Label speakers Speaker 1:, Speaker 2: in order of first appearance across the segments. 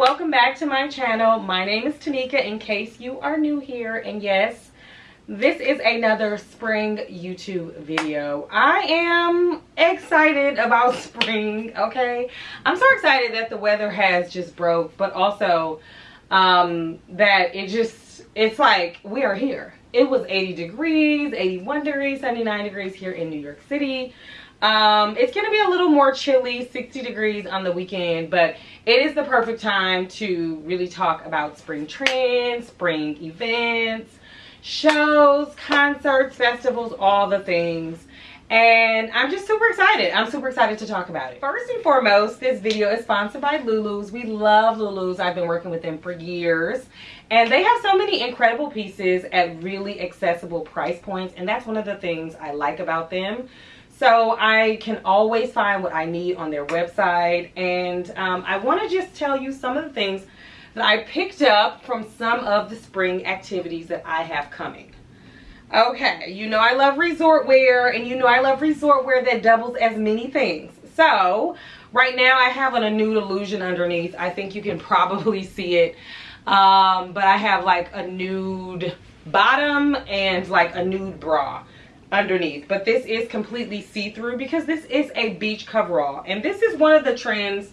Speaker 1: welcome back to my channel. My name is tanika in case you are new here. And yes this is another spring youtube video. I am excited about spring okay? I'm so excited that the weather has just broke but also um that it just it's like we are here it was 80 degrees 81 degrees 79 degrees here in new york city. Um it's gonna be a little more chilly 60 degrees on the weekend but it is the perfect time to really talk about spring trends spring events shows concerts festivals all the things. And i'm just super excited. I'm super excited to talk about it. First and foremost this video is sponsored by lulu's. We love lulu's. I've been working with them for years and they have so many incredible pieces at really accessible price points and that's one of the things i like about them so I can always find what I need on their website. And um, I want to just tell you some of the things that I picked up from some of the spring activities that I have coming. Okay, you know I love resort wear and you know I love resort wear that doubles as many things. So right now I have on a nude illusion underneath. I think you can probably see it. Um, but I have like a nude bottom and like a nude bra underneath. But this is completely see-through because this is a beach coverall. And this is one of the trends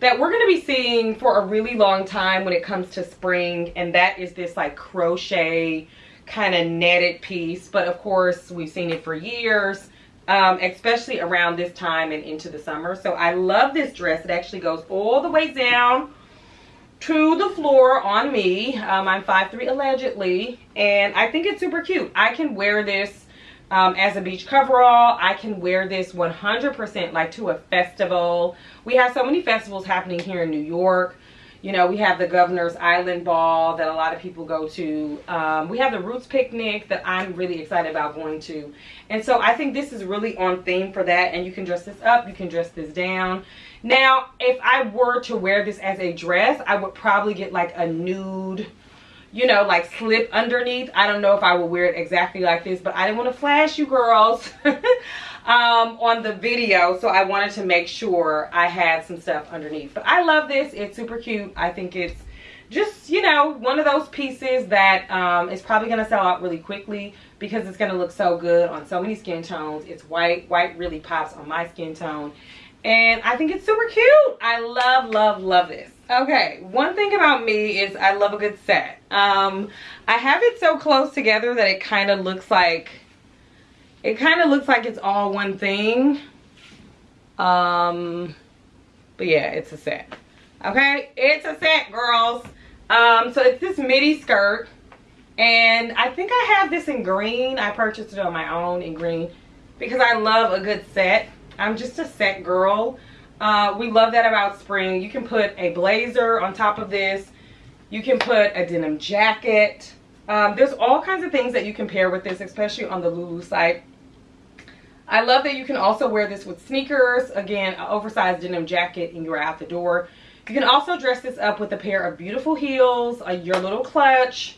Speaker 1: that we're going to be seeing for a really long time when it comes to spring. And that is this like crochet kind of netted piece. But of course we've seen it for years um, especially around this time and into the summer. So I love this dress. It actually goes all the way down to the floor on me um, I'm 5'3 allegedly and I think it's super cute I can wear this um, as a beach coverall. I can wear this 100% like to a festival. We have so many festivals happening here in New York. You know, we have the Governor's Island Ball that a lot of people go to. Um, we have the Roots Picnic that I'm really excited about going to. And so I think this is really on theme for that. And you can dress this up, you can dress this down. Now, if I were to wear this as a dress, I would probably get like a nude you know, like slip underneath. I don't know if I would wear it exactly like this, but I didn't want to flash you girls um, on the video. So I wanted to make sure I had some stuff underneath. But I love this. It's super cute. I think it's just, you know, one of those pieces that um, is probably going to sell out really quickly because it's going to look so good on so many skin tones. It's white. White really pops on my skin tone. And I think it's super cute. I love, love, love this. Okay, one thing about me is I love a good set. Um, I have it so close together that it kind of looks like, it kind of looks like it's all one thing. Um, but yeah, it's a set. Okay, it's a set, girls. Um, so it's this midi skirt. And I think I have this in green. I purchased it on my own in green because I love a good set. I'm just a set girl. Uh, we love that about spring. You can put a blazer on top of this. You can put a denim jacket. Um, there's all kinds of things that you can pair with this, especially on the Lulu site. I love that you can also wear this with sneakers. Again, an oversized denim jacket and you're out the door. You can also dress this up with a pair of beautiful heels, your little clutch,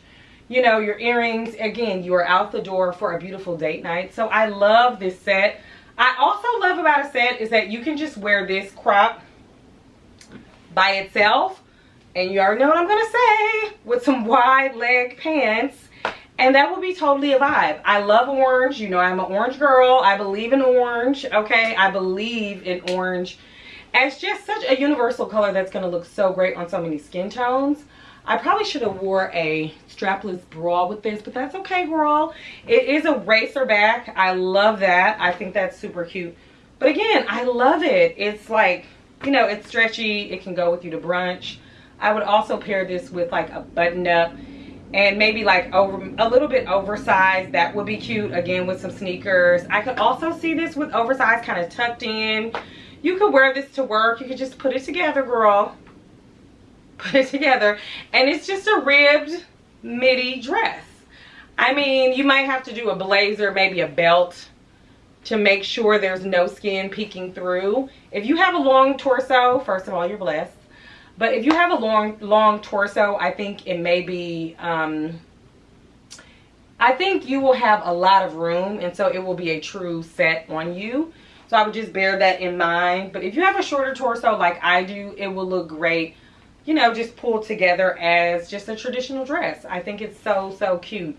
Speaker 1: you know, your earrings. Again, you are out the door for a beautiful date night. So I love this set. I also love about a set is that you can just wear this crop by itself. And you already know what I'm going to say. With some wide leg pants. And that will be totally a vibe. I love orange. You know I'm an orange girl. I believe in orange. Okay. I believe in orange. it's just such a universal color that's going to look so great on so many skin tones. I probably should have wore a strapless bra with this, but that's okay, girl. It is a racer back. I love that. I think that's super cute. But again, I love it. It's like, you know, it's stretchy. It can go with you to brunch. I would also pair this with like a button up and maybe like over a little bit oversized. That would be cute, again, with some sneakers. I could also see this with oversized kind of tucked in. You could wear this to work. You could just put it together, girl put it together and it's just a ribbed midi dress. I mean you might have to do a blazer maybe a belt to make sure there's no skin peeking through. If you have a long torso first of all you're blessed. But if you have a long long torso i think it may be um i think you will have a lot of room and so it will be a true set on you. So i would just bear that in mind. But if you have a shorter torso like i do it will look great you know, just pulled together as just a traditional dress. I think it's so, so cute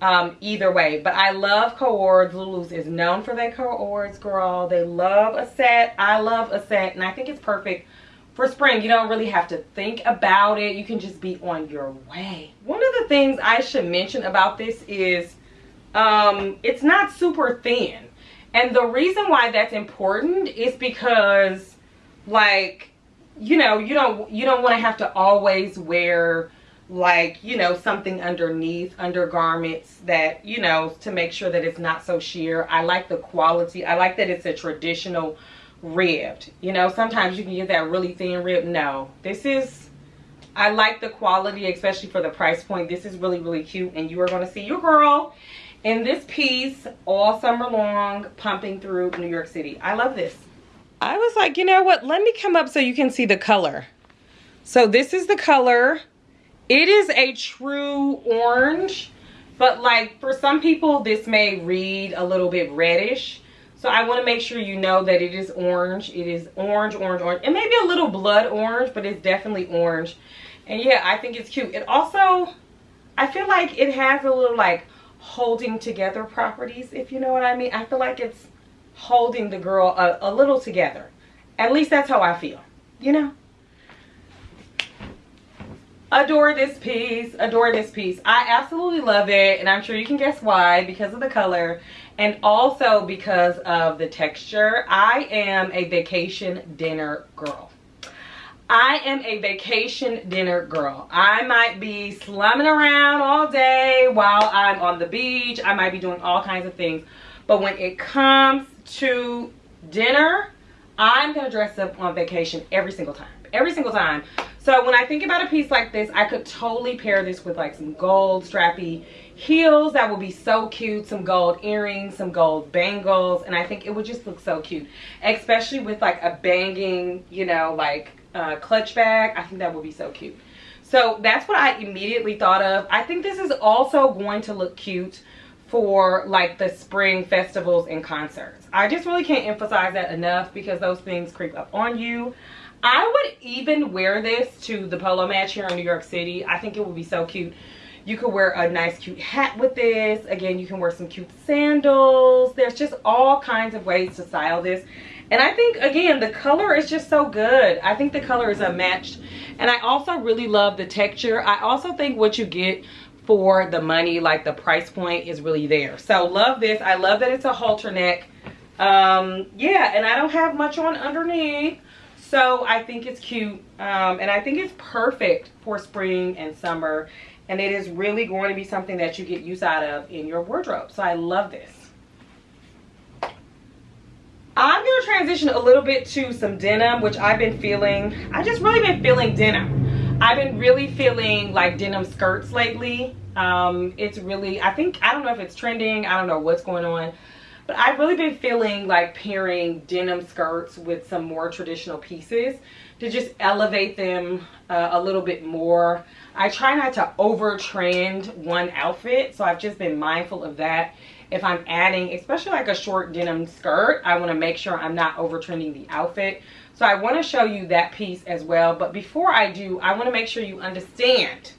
Speaker 1: um, either way. But I love co-ords. Lulu's is known for their co-ords, girl. They love a set. I love a set. And I think it's perfect for spring. You don't really have to think about it. You can just be on your way. One of the things I should mention about this is um, it's not super thin. And the reason why that's important is because like, you know, you don't you don't want to have to always wear like you know something underneath undergarments that you know to make sure that it's not so sheer. I like the quality i like that it's a traditional ribbed. You know sometimes you can get that really thin rib no this is i like the quality especially for the price point. This is really really cute and you are going to see your girl in this piece all summer long pumping through new york city. I love this i was like you know what let me come up so you can see the color so this is the color it is a true orange, but like for some people, this may read a little bit reddish. So I want to make sure you know that it is orange. It is orange, orange, orange. It may be a little blood orange, but it's definitely orange. And yeah, I think it's cute. It also, I feel like it has a little like holding together properties, if you know what I mean. I feel like it's holding the girl a, a little together. At least that's how I feel, you know? adore this piece adore this piece i absolutely love it and i'm sure you can guess why because of the color and also because of the texture i am a vacation dinner girl I am a vacation dinner girl. I might be slumming around all day while I'm on the beach. I might be doing all kinds of things. But when it comes to dinner, I'm going to dress up on vacation every single time. Every single time. So when I think about a piece like this, I could totally pair this with like some gold strappy heels that would be so cute some gold earrings some gold bangles and i think it would just look so cute especially with like a banging you know like uh, clutch bag i think that would be so cute so that's what i immediately thought of i think this is also going to look cute for like the spring festivals and concerts i just really can't emphasize that enough because those things creep up on you I would even wear this to the polo match here in New York City. I think it would be so cute. You could wear a nice cute hat with this. Again, you can wear some cute sandals. There's just all kinds of ways to style this. And I think, again, the color is just so good. I think the color is unmatched. And I also really love the texture. I also think what you get for the money, like the price point is really there. So love this. I love that it's a halter neck. Um, yeah, and I don't have much on underneath. So I think it's cute um, and I think it's perfect for spring and summer. And it is really going to be something that you get use out of in your wardrobe. So I love this. I'm going to transition a little bit to some denim, which I've been feeling. I just really been feeling denim. I've been really feeling like denim skirts lately. Um, it's really, I think, I don't know if it's trending. I don't know what's going on. But I've really been feeling like pairing denim skirts with some more traditional pieces to just elevate them uh, a little bit more. I try not to over trend one outfit, so I've just been mindful of that. If I'm adding, especially like a short denim skirt, I want to make sure I'm not over trending the outfit. So I want to show you that piece as well. But before I do, I want to make sure you understand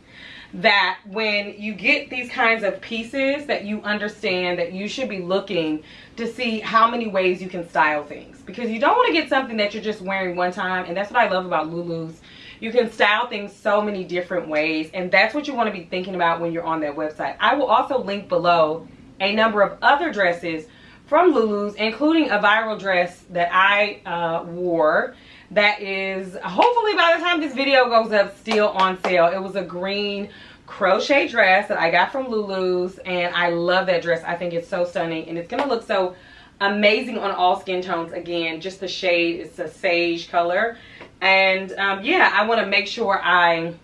Speaker 1: that when you get these kinds of pieces that you understand that you should be looking to see how many ways you can style things. Because you don't want to get something that you're just wearing one time and that's what I love about Lulu's. You can style things so many different ways and that's what you want to be thinking about when you're on their website. I will also link below a number of other dresses from Lulu's including a viral dress that I uh, wore that is hopefully by the time this video goes up still on sale. It was a green crochet dress that I got from Lulu's and I love that dress. I think it's so stunning and it's gonna look so amazing on all skin tones. Again just the shade is a sage color. And um, yeah I want to make sure I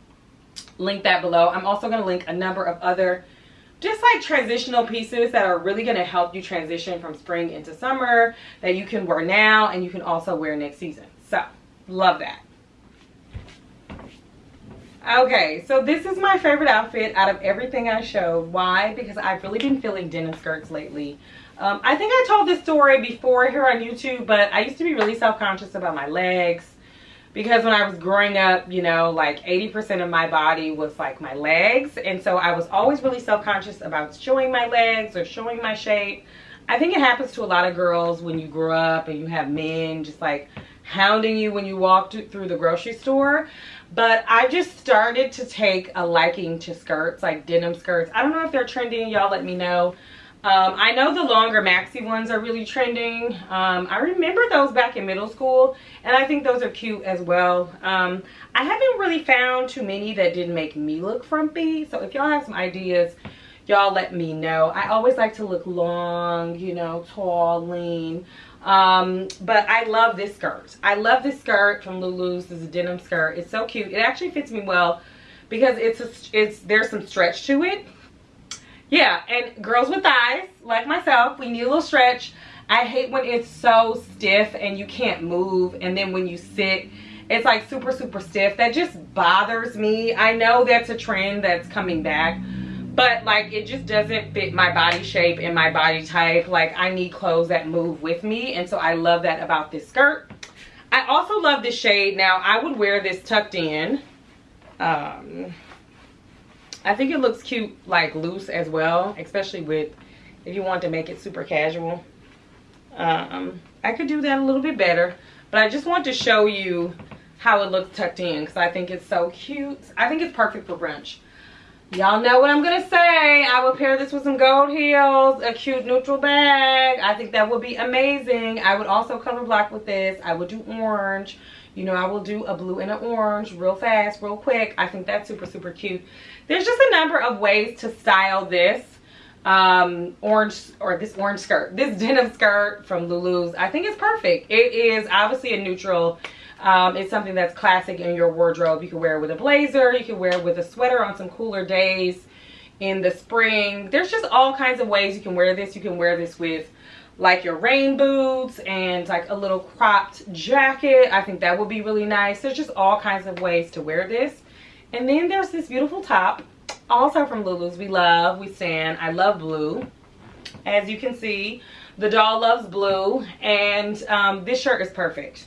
Speaker 1: link that below. I'm also going to link a number of other just like transitional pieces that are really going to help you transition from spring into summer that you can wear now and you can also wear next season so, love that. Okay, so this is my favorite outfit out of everything I showed. Why? Because I've really been feeling denim skirts lately. Um, I think I told this story before here on YouTube, but I used to be really self-conscious about my legs. Because when I was growing up, you know, like 80% of my body was like my legs. And so I was always really self-conscious about showing my legs or showing my shape. I think it happens to a lot of girls when you grow up and you have men just like hounding you when you walk through the grocery store. But I just started to take a liking to skirts, like denim skirts. I don't know if they're trending. Y'all let me know. Um, I know the longer maxi ones are really trending. Um, I remember those back in middle school, and I think those are cute as well. Um, I haven't really found too many that didn't make me look frumpy, so if y'all have some ideas, y'all let me know. I always like to look long, you know, tall, lean. Um, but I love this skirt. I love this skirt from Lulu's. This is a denim skirt. It's so cute. It actually fits me well because it's a, it's there's some stretch to it yeah and girls with thighs like myself we need a little stretch. I hate when it's so stiff and you can't move and then when you sit it's like super super stiff. That just bothers me. I know that's a trend that's coming back but like it just doesn't fit my body shape and my body type. Like i need clothes that move with me and so i love that about this skirt. I also love this shade. Now i would wear this tucked in um I think it looks cute like loose as well, especially with if you want to make it super casual. Um, I could do that a little bit better, but I just want to show you how it looks tucked in because I think it's so cute. I think it's perfect for brunch. Y'all know what I'm going to say. I will pair this with some gold heels, a cute neutral bag. I think that would be amazing. I would also color block with this. I would do orange. You know, I will do a blue and an orange real fast, real quick. I think that's super, super cute. There's just a number of ways to style this um orange or this orange skirt this denim skirt from lulu's i think it's perfect it is obviously a neutral um it's something that's classic in your wardrobe you can wear it with a blazer you can wear it with a sweater on some cooler days in the spring there's just all kinds of ways you can wear this you can wear this with like your rain boots and like a little cropped jacket i think that would be really nice there's just all kinds of ways to wear this and then there's this beautiful top, also from Lulu's. We love, we stand. I love blue. As you can see, the doll loves blue. And um, this shirt is perfect.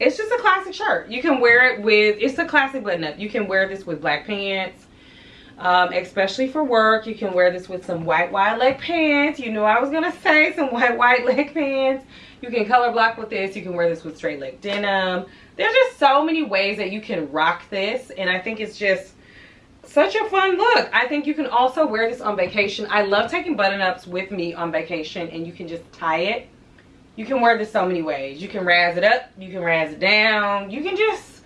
Speaker 1: It's just a classic shirt. You can wear it with, it's a classic button up. You can wear this with black pants. Um, especially for work. You can wear this with some white wide leg pants. You know I was to say some white wide leg pants. You can color block with this. You can wear this with straight leg denim there's just so many ways that you can rock this and i think it's just such a fun look i think you can also wear this on vacation i love taking button-ups with me on vacation and you can just tie it you can wear this so many ways. You can razz it up you can razz it down. You can just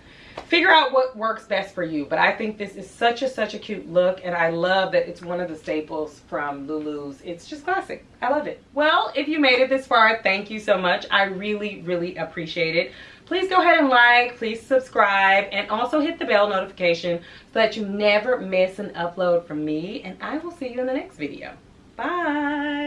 Speaker 1: figure out what works best for you. But i think this is such a such a cute look and i love that it's one of the staples from lulu's. It's just classic. I love it. Well if you made it this far thank you so much. I really really appreciate it. Please go ahead and like please subscribe and also hit the bell notification so that you never miss an upload from me and i will see you in the next video. Bye